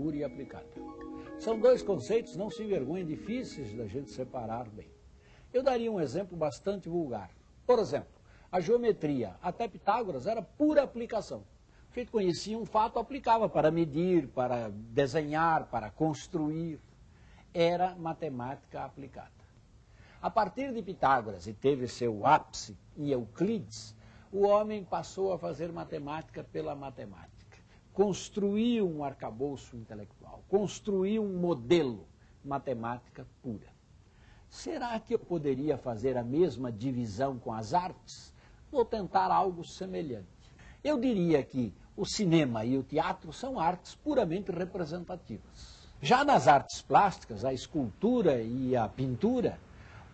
pura e aplicada. São dois conceitos, não se envergonhem, difíceis da gente separar bem. Eu daria um exemplo bastante vulgar. Por exemplo, a geometria, até Pitágoras, era pura aplicação. A gente conhecia um fato, aplicava para medir, para desenhar, para construir. Era matemática aplicada. A partir de Pitágoras, e teve seu ápice em Euclides, o homem passou a fazer matemática pela matemática. Construiu um arcabouço intelectual, construiu um modelo matemática pura. Será que eu poderia fazer a mesma divisão com as artes? Vou tentar algo semelhante. Eu diria que o cinema e o teatro são artes puramente representativas. Já nas artes plásticas, a escultura e a pintura,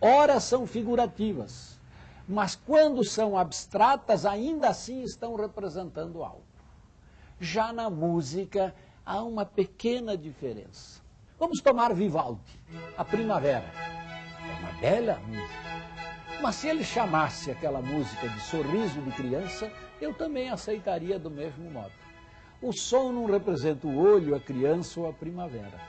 ora são figurativas, mas quando são abstratas, ainda assim estão representando algo. Já na música, há uma pequena diferença. Vamos tomar Vivaldi, A Primavera. É uma bela música. Mas se ele chamasse aquela música de sorriso de criança, eu também aceitaria do mesmo modo. O som não representa o olho, a criança ou a primavera.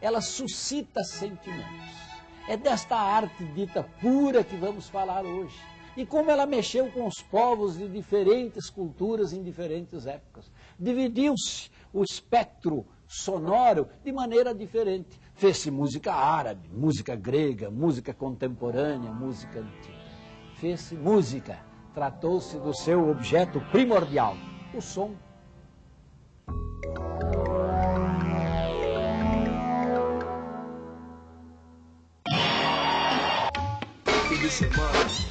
Ela suscita sentimentos. É desta arte dita pura que vamos falar hoje. E como ela mexeu com os povos de diferentes culturas em diferentes épocas. Dividiu-se o espectro sonoro de maneira diferente. Fez-se música árabe, música grega, música contemporânea, música antiga. Fez-se música. Tratou-se do seu objeto primordial, o som. A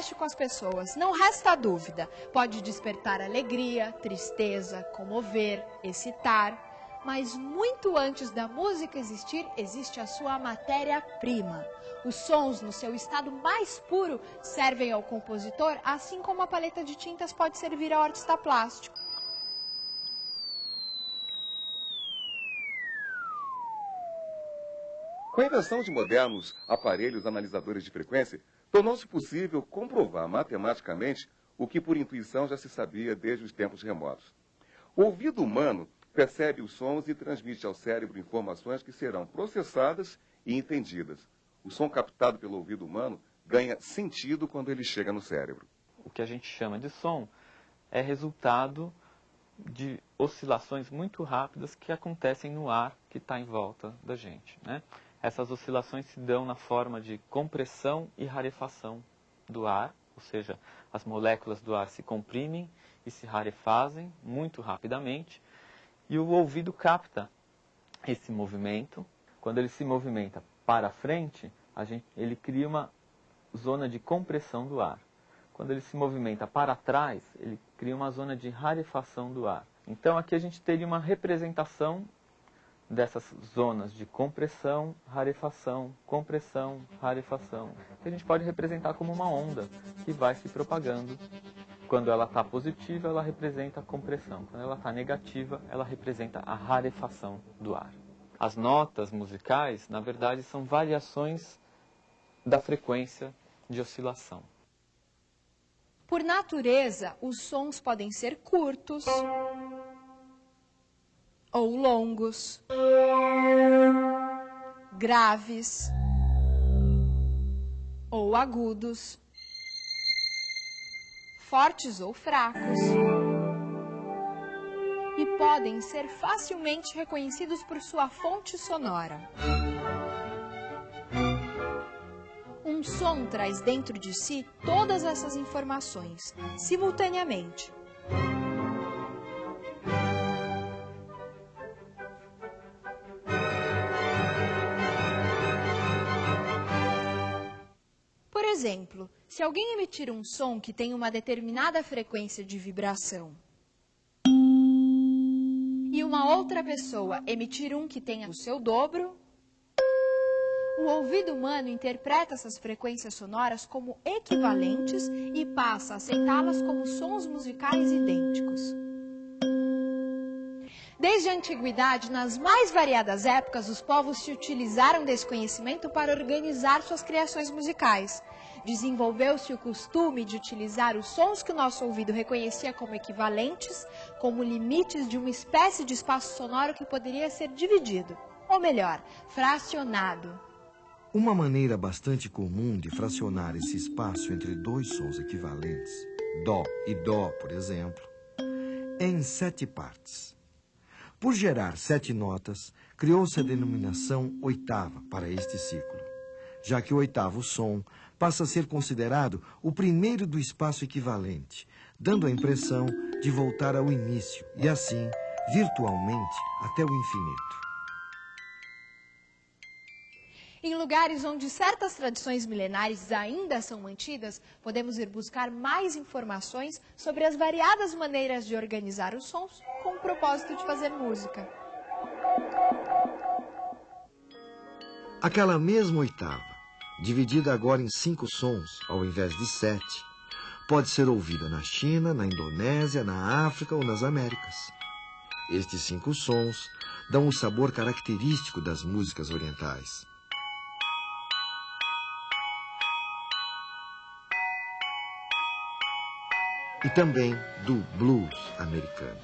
mexe com as pessoas, não resta dúvida. Pode despertar alegria, tristeza, comover, excitar. Mas muito antes da música existir, existe a sua matéria-prima. Os sons, no seu estado mais puro, servem ao compositor, assim como a paleta de tintas pode servir ao artista plástico. Com a invenção de modernos aparelhos analisadores de frequência, tornou-se possível comprovar matematicamente o que por intuição já se sabia desde os tempos remotos. O ouvido humano percebe os sons e transmite ao cérebro informações que serão processadas e entendidas. O som captado pelo ouvido humano ganha sentido quando ele chega no cérebro. O que a gente chama de som é resultado de oscilações muito rápidas que acontecem no ar que está em volta da gente. Né? Essas oscilações se dão na forma de compressão e rarefação do ar, ou seja, as moléculas do ar se comprimem e se rarefazem muito rapidamente, e o ouvido capta esse movimento. Quando ele se movimenta para frente, gente, ele cria uma zona de compressão do ar. Quando ele se movimenta para trás, ele cria uma zona de rarefação do ar. Então aqui a gente teria uma representação dessas zonas de compressão, rarefação, compressão, rarefação, que a gente pode representar como uma onda que vai se propagando. Quando ela está positiva, ela representa a compressão. Quando ela está negativa, ela representa a rarefação do ar. As notas musicais, na verdade, são variações da frequência de oscilação. Por natureza, os sons podem ser curtos, ou longos, graves ou agudos, fortes ou fracos, e podem ser facilmente reconhecidos por sua fonte sonora. Um som traz dentro de si todas essas informações, simultaneamente. Exemplo, se alguém emitir um som que tem uma determinada frequência de vibração e uma outra pessoa emitir um que tenha o seu dobro, o ouvido humano interpreta essas frequências sonoras como equivalentes e passa a aceitá-las como sons musicais idênticos. Desde a antiguidade, nas mais variadas épocas, os povos se utilizaram desse conhecimento para organizar suas criações musicais. Desenvolveu-se o costume de utilizar os sons que o nosso ouvido reconhecia como equivalentes, como limites de uma espécie de espaço sonoro que poderia ser dividido, ou melhor, fracionado. Uma maneira bastante comum de fracionar esse espaço entre dois sons equivalentes, Dó e Dó, por exemplo, é em sete partes. Por gerar sete notas, criou-se a denominação oitava para este ciclo, já que o oitavo som passa a ser considerado o primeiro do espaço equivalente, dando a impressão de voltar ao início e, assim, virtualmente, até o infinito. Em lugares onde certas tradições milenares ainda são mantidas, podemos ir buscar mais informações sobre as variadas maneiras de organizar os sons com o propósito de fazer música. Aquela mesma oitava, dividida agora em cinco sons ao invés de sete, pode ser ouvida na China, na Indonésia, na África ou nas Américas. Estes cinco sons dão o sabor característico das músicas orientais. e também do blues americano.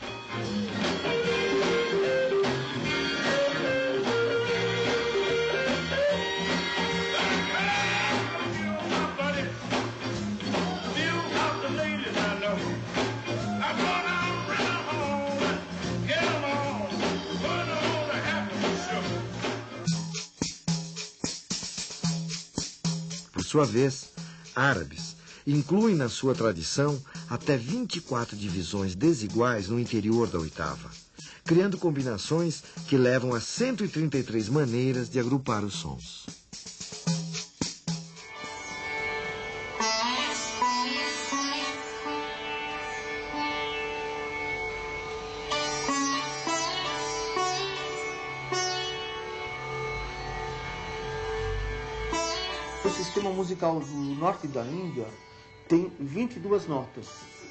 Sua vez, árabes incluem na sua tradição até 24 divisões desiguais no interior da oitava, criando combinações que levam a 133 maneiras de agrupar os sons. O sistema musical do norte da Índia tem 22 notas.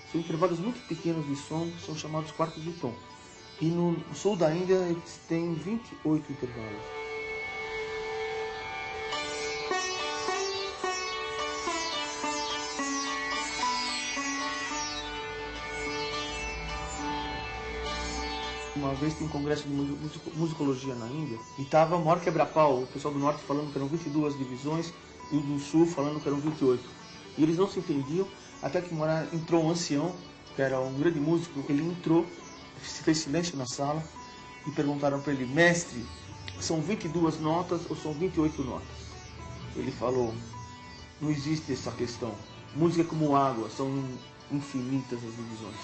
São intervalos muito pequenos de som, são chamados quartos de tom. E no sul da Índia eles têm 28 intervalos. Uma vez tem um congresso de musicologia na Índia e estava o maior quebra-pau, o pessoal do norte falando que eram 22 divisões e o do sul falando que eram 28. E eles não se entendiam, até que uma entrou um ancião, que era um grande músico, ele entrou, se fez silêncio na sala e perguntaram para ele, mestre, são 22 notas ou são 28 notas? Ele falou, não existe essa questão. Música é como água, são infinitas as divisões.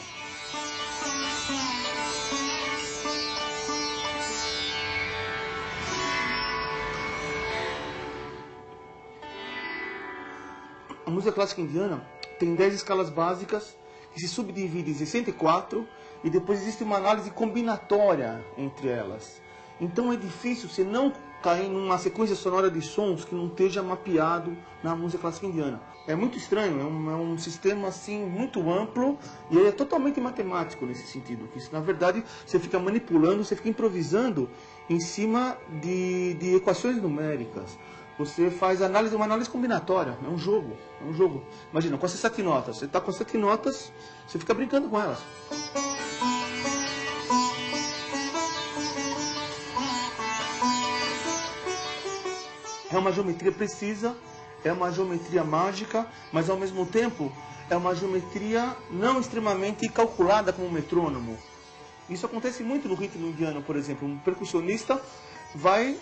Música clássica indiana tem 10 escalas básicas que se subdividem em 64 e depois existe uma análise combinatória entre elas. Então é difícil você não cair numa sequência sonora de sons que não esteja mapeado na música clássica indiana. É muito estranho, é um, é um sistema assim muito amplo e é totalmente matemático nesse sentido. Que na verdade você fica manipulando, você fica improvisando em cima de, de equações numéricas. Você faz análise, uma análise combinatória, é um jogo, é um jogo. Imagina, com essas sete notas, você está com sete notas, você fica brincando com elas. É uma geometria precisa, é uma geometria mágica, mas ao mesmo tempo é uma geometria não extremamente calculada como um metrônomo. Isso acontece muito no ritmo indiano, por exemplo. Um percussionista vai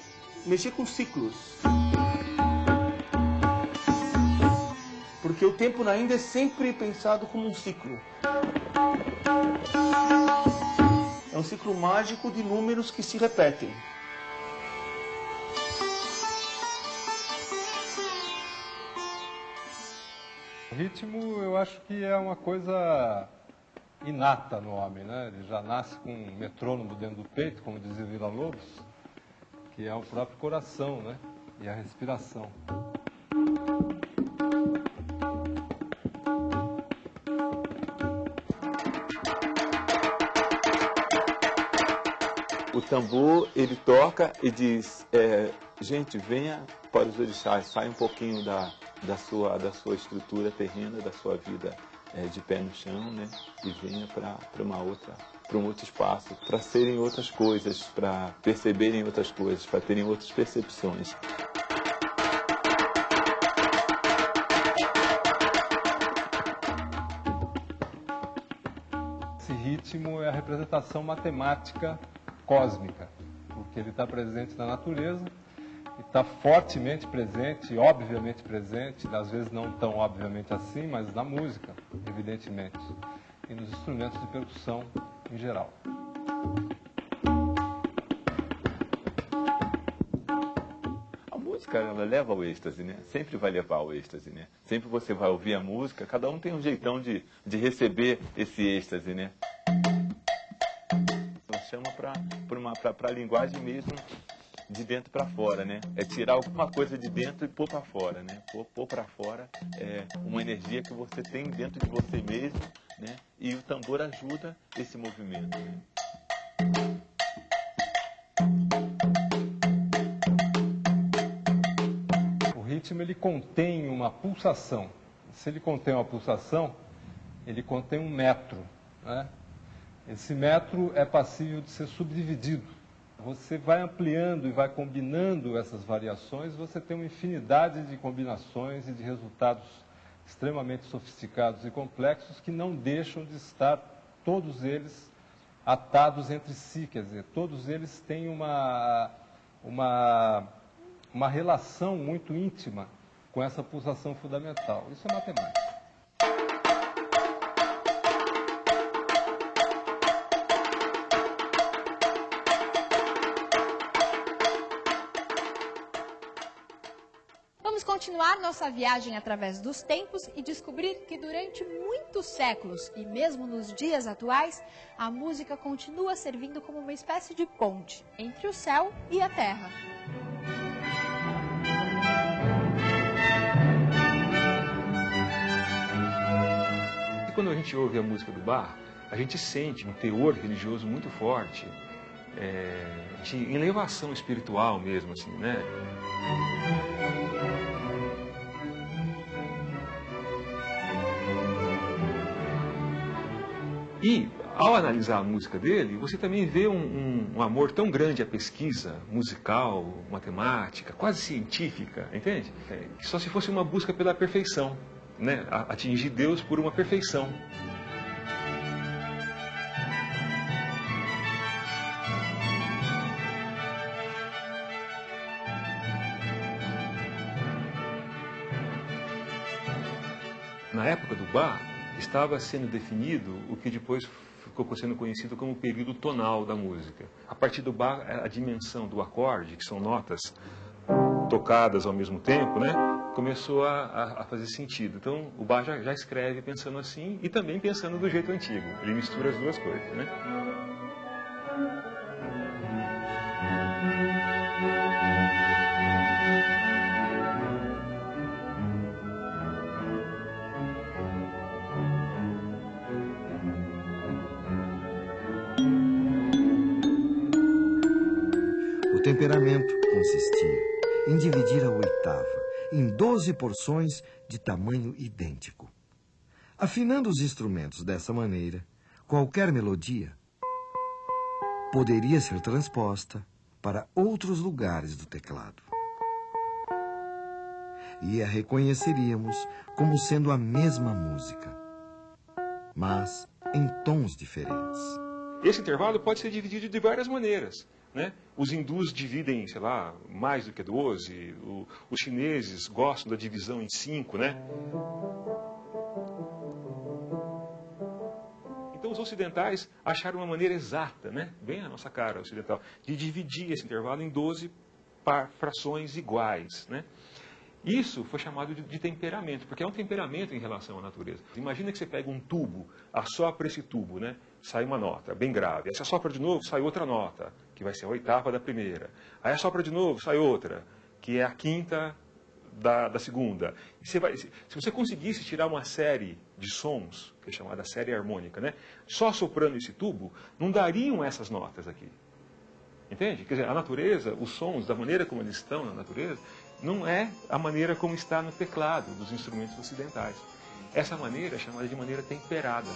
mexer com ciclos. Porque o tempo na Índia é sempre pensado como um ciclo. É um ciclo mágico de números que se repetem. ritmo eu acho que é uma coisa inata no homem, né? Ele já nasce com um metrônomo dentro do peito, como dizia Vila Lobos, que é o próprio coração, né? E a respiração. Tambor, ele toca e diz, é, gente, venha para os orixás, sai um pouquinho da, da, sua, da sua estrutura terrena, da sua vida é, de pé no chão, né? E venha para uma outra para um outro espaço, para serem outras coisas, para perceberem outras coisas, para terem outras percepções. Esse ritmo é a representação matemática cósmica, porque ele está presente na natureza está fortemente presente, obviamente presente, às vezes não tão obviamente assim, mas na música, evidentemente, e nos instrumentos de percussão em geral. Música ela leva ao êxtase, né? Sempre vai levar ao êxtase, né? Sempre você vai ouvir a música, cada um tem um jeitão de, de receber esse êxtase, né? Para a linguagem mesmo de dentro para fora, né? É tirar alguma coisa de dentro e pôr para fora, né? Pôr, pôr para fora é uma energia que você tem dentro de você mesmo, né? E o tambor ajuda esse movimento. Né? O ritmo ele contém uma pulsação. Se ele contém uma pulsação, ele contém um metro, né? Esse metro é passível de ser subdividido você vai ampliando e vai combinando essas variações, você tem uma infinidade de combinações e de resultados extremamente sofisticados e complexos que não deixam de estar todos eles atados entre si, quer dizer, todos eles têm uma, uma, uma relação muito íntima com essa pulsação fundamental. Isso é matemática. Continuar nossa viagem através dos tempos e descobrir que durante muitos séculos e mesmo nos dias atuais, a música continua servindo como uma espécie de ponte entre o céu e a terra. E quando a gente ouve a música do bar, a gente sente um teor religioso muito forte, é, de elevação espiritual mesmo, assim, né? E, ao analisar a música dele, você também vê um, um, um, amor tão grande à pesquisa musical, matemática, quase científica, entende? É, que só se fosse uma busca pela perfeição, né? atingir Deus por uma perfeição. Na época do Bach, estava sendo definido o que depois ficou sendo conhecido como período tonal da música. A partir do bar, a dimensão do acorde, que são notas tocadas ao mesmo tempo, né, começou a, a fazer sentido. Então, o bar já, já escreve pensando assim e também pensando do jeito antigo. Ele mistura as duas coisas, né? Temperamento consistia em dividir a oitava em doze porções de tamanho idêntico. Afinando os instrumentos dessa maneira, qualquer melodia poderia ser transposta para outros lugares do teclado. E a reconheceríamos como sendo a mesma música, mas em tons diferentes. Esse intervalo pode ser dividido de várias maneiras. Né? Os hindus dividem, sei lá, mais do que 12, o, os chineses gostam da divisão em 5, né? Então os ocidentais acharam uma maneira exata, né? bem a nossa cara ocidental, de dividir esse intervalo em 12 frações iguais. Né? Isso foi chamado de, de, temperamento, porque é um temperamento em relação à natureza. Imagina que você pega um tubo, assopra esse tubo, né? Sai uma nota bem grave. Aí você assopra de novo, sai outra nota, que vai ser a oitava da primeira. Aí assopra de novo, sai outra, que é a quinta da, da segunda. Você vai, se você conseguisse tirar uma série de sons, que é chamada série harmônica, né? só soprando esse tubo, não dariam essas notas aqui. Entende? Quer dizer, a natureza, os sons, da maneira como eles estão na natureza, não é a maneira como está no teclado dos instrumentos ocidentais. Essa maneira é chamada de maneira temperada.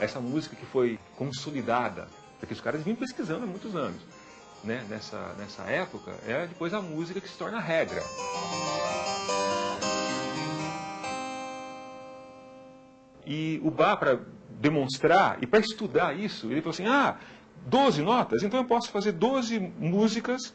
Essa música que foi consolidada, porque os caras vinham pesquisando há muitos anos, né? nessa, nessa época, é depois a música que se torna regra. E o Bach, para demonstrar e para estudar isso, ele falou assim: ah, 12 notas, então eu posso fazer 12 músicas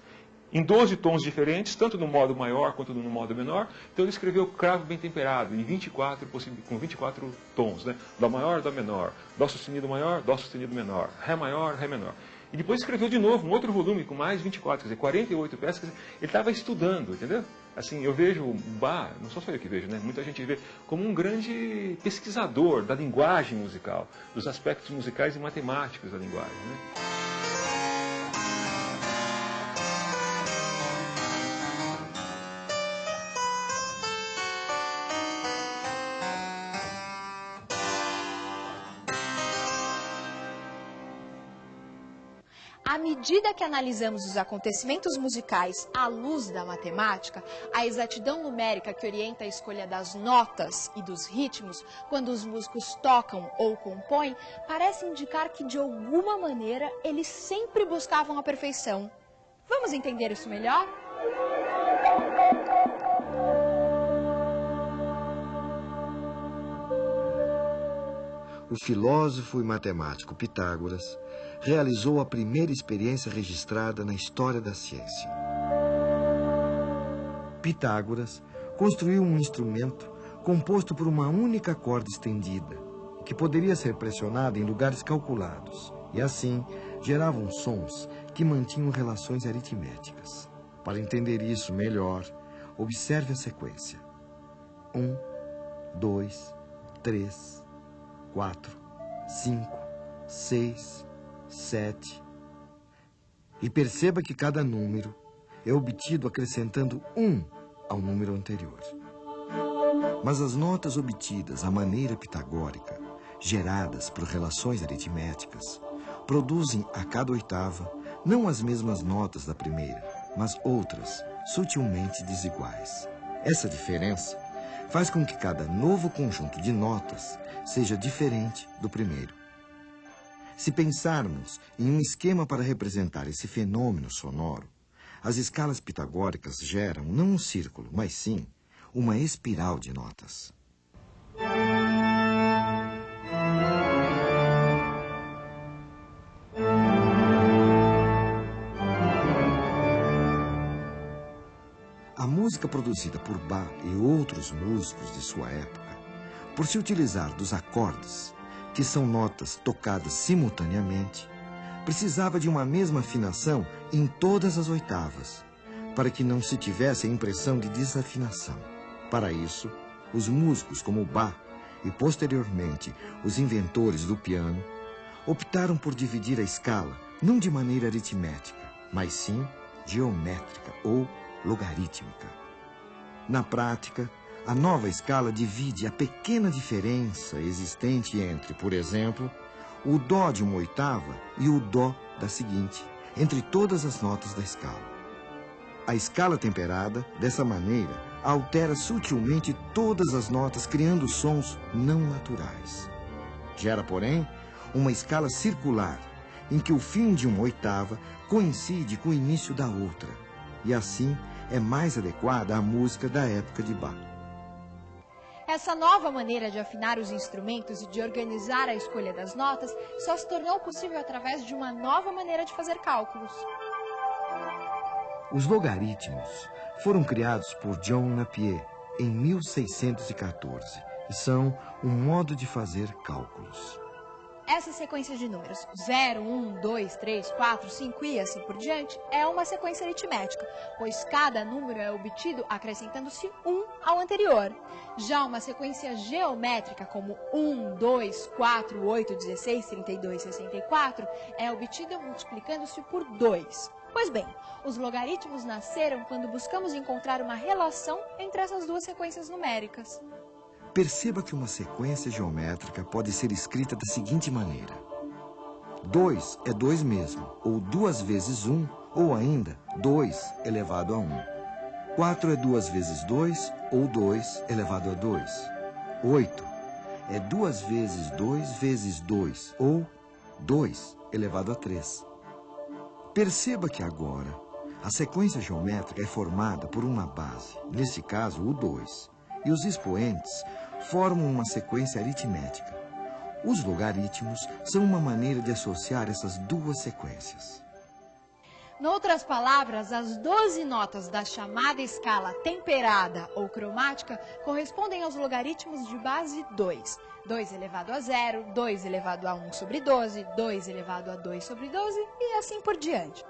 em 12 tons diferentes, tanto no modo maior quanto no modo menor. Então ele escreveu Cravo Bem Temperado, em 24, com 24 tons, né? Dó maior, Dó menor, Dó sustenido maior, Dó sustenido menor, Ré maior, Ré menor. E depois escreveu de novo um outro volume com mais 24, quer dizer, 48 peças. Dizer, ele estava estudando, entendeu? Assim, eu vejo o Bach, não sou só eu que vejo, né? Muita gente vê como um grande pesquisador da linguagem musical, dos aspectos musicais e matemáticos da linguagem, né? Medida que analisamos os acontecimentos musicais à luz da matemática, a exatidão numérica que orienta a escolha das notas e dos ritmos quando os músicos tocam ou compõem parece indicar que, de alguma maneira, eles sempre buscavam a perfeição. Vamos entender isso melhor? O filósofo e matemático Pitágoras realizou a primeira experiência registrada na história da ciência. Pitágoras construiu um instrumento composto por uma única corda estendida, que poderia ser pressionada em lugares calculados, e assim geravam sons que mantinham relações aritméticas. Para entender isso melhor, observe a sequência. Um, dois, três, quatro, cinco, seis, sete. E perceba que cada número é obtido acrescentando um ao número anterior. Mas as notas obtidas à maneira pitagórica, geradas por relações aritméticas, produzem a cada oitava não as mesmas notas da primeira, mas outras, sutilmente desiguais. Essa diferença faz com que cada novo conjunto de notas seja diferente do primeiro. Se pensarmos em um esquema para representar esse fenômeno sonoro, as escalas pitagóricas geram não um círculo, mas sim uma espiral de notas. Música produzida por Bach e outros músicos de sua época, por se utilizar dos acordes que são notas tocadas simultaneamente, precisava de uma mesma afinação em todas as oitavas, para que não se tivesse a impressão de desafinação. Para isso, os músicos como Bach e posteriormente os inventores do piano optaram por dividir a escala não de maneira aritmética, mas sim geométrica ou logarítmica. Na prática, a nova escala divide a pequena diferença existente entre, por exemplo, o Dó de uma oitava e o Dó da seguinte, entre todas as notas da escala. A escala temperada, dessa maneira, altera sutilmente todas as notas, criando sons não naturais. Gera, porém, uma escala circular, em que o fim de uma oitava coincide com o início da outra, e assim é mais adequada à música da época de Bach. Essa nova maneira de afinar os instrumentos e de organizar a escolha das notas só se tornou possível através de uma nova maneira de fazer cálculos. Os logaritmos foram criados por John Napier em 1614 e são um modo de fazer cálculos. Essa sequência de números 0, 1, 2, 3, 4, 5 e assim por diante é uma sequência aritmética, pois cada número é obtido acrescentando-se 1 ao anterior. Já uma sequência geométrica como 1, 2, 4, 8, 16, 32, 64 é obtida multiplicando-se por 2. Pois bem, os logaritmos nasceram quando buscamos encontrar uma relação entre essas duas sequências numéricas. Perceba que uma sequência geométrica pode ser escrita da seguinte maneira. 2 é 2 mesmo, ou 2 vezes 1, ou ainda 2 elevado a 1. 4 é 2 vezes 2, ou 2 elevado a 2. 8 é 2 vezes 2 vezes 2, ou 2 elevado a 3. Perceba que agora a sequência geométrica é formada por uma base, neste caso o 2, e os expoentes formam uma sequência aritmética. Os logaritmos são uma maneira de associar essas duas sequências. Noutras palavras, as 12 notas da chamada escala temperada ou cromática correspondem aos logaritmos de base 2. 2 elevado a 0, 2 elevado a 1 sobre 12, 2 elevado a 2 sobre 12 e assim por diante.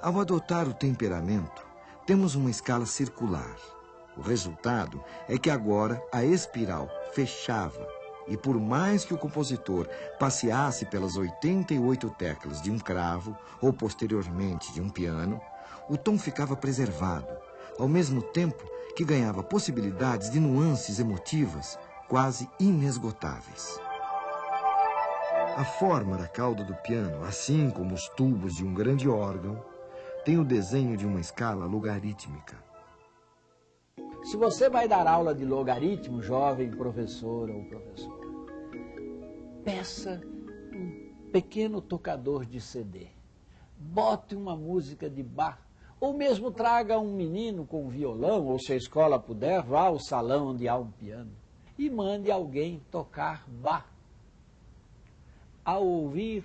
Ao adotar o temperamento, temos uma escala circular. O resultado é que agora a espiral fechava e por mais que o compositor passeasse pelas 88 teclas de um cravo ou posteriormente de um piano, o tom ficava preservado, ao mesmo tempo que ganhava possibilidades de nuances emotivas quase inesgotáveis. A forma da cauda do piano, assim como os tubos de um grande órgão, tem o desenho de uma escala logarítmica. Se você vai dar aula de logaritmo, jovem professor ou professor, peça um pequeno tocador de CD. Bote uma música de bar. Ou mesmo traga um menino com violão, ou se a escola puder, vá ao salão onde há um piano. E mande alguém tocar bar. Ao ouvir,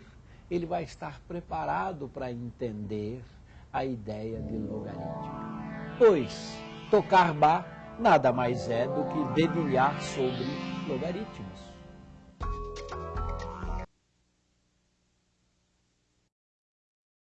ele vai estar preparado para entender a ideia de logaritmo. Pois, Tocar Bá nada mais é do que dedilhar sobre logaritmos.